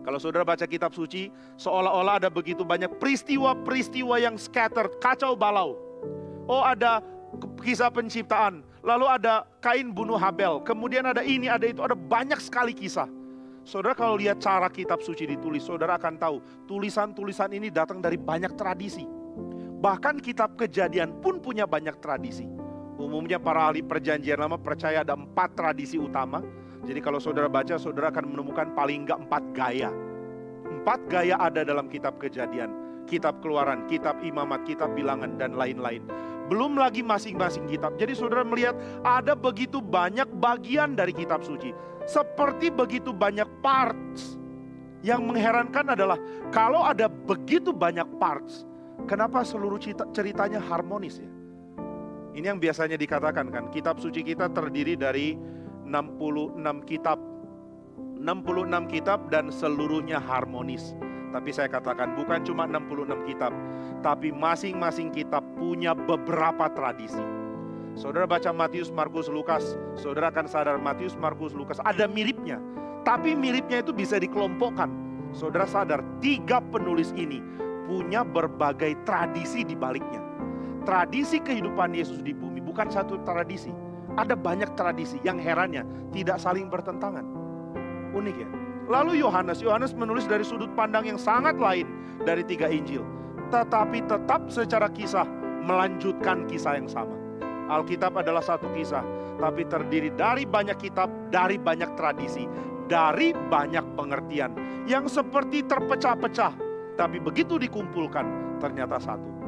Kalau saudara baca kitab suci, seolah-olah ada begitu banyak peristiwa-peristiwa yang scattered, kacau balau. Oh ada kisah penciptaan, lalu ada Kain bunuh Habel, kemudian ada ini, ada itu, ada banyak sekali kisah. Saudara kalau lihat cara kitab suci ditulis, saudara akan tahu tulisan-tulisan ini datang dari banyak tradisi. Bahkan kitab kejadian pun punya banyak tradisi. Umumnya para ahli perjanjian lama percaya ada empat tradisi utama. Jadi kalau saudara baca, saudara akan menemukan paling enggak empat gaya. Empat gaya ada dalam kitab kejadian. Kitab keluaran, kitab imamat, kitab bilangan, dan lain-lain. Belum lagi masing-masing kitab. Jadi saudara melihat ada begitu banyak bagian dari kitab suci. Seperti begitu banyak parts. Yang mengherankan adalah kalau ada begitu banyak parts, kenapa seluruh ceritanya harmonis ya? Ini yang biasanya dikatakan kan, kitab suci kita terdiri dari 66 kitab. 66 kitab dan seluruhnya harmonis. Tapi saya katakan bukan cuma 66 kitab, tapi masing-masing kitab punya beberapa tradisi. Saudara baca Matius, Markus, Lukas, saudara akan sadar Matius, Markus, Lukas ada miripnya. Tapi miripnya itu bisa dikelompokkan. Saudara sadar tiga penulis ini punya berbagai tradisi di baliknya. Tradisi kehidupan Yesus di bumi bukan satu tradisi. Ada banyak tradisi yang herannya tidak saling bertentangan. Unik ya. Lalu Yohanes, Yohanes menulis dari sudut pandang yang sangat lain dari tiga Injil. Tetapi tetap secara kisah melanjutkan kisah yang sama. Alkitab adalah satu kisah, tapi terdiri dari banyak kitab, dari banyak tradisi, dari banyak pengertian yang seperti terpecah-pecah, tapi begitu dikumpulkan ternyata satu.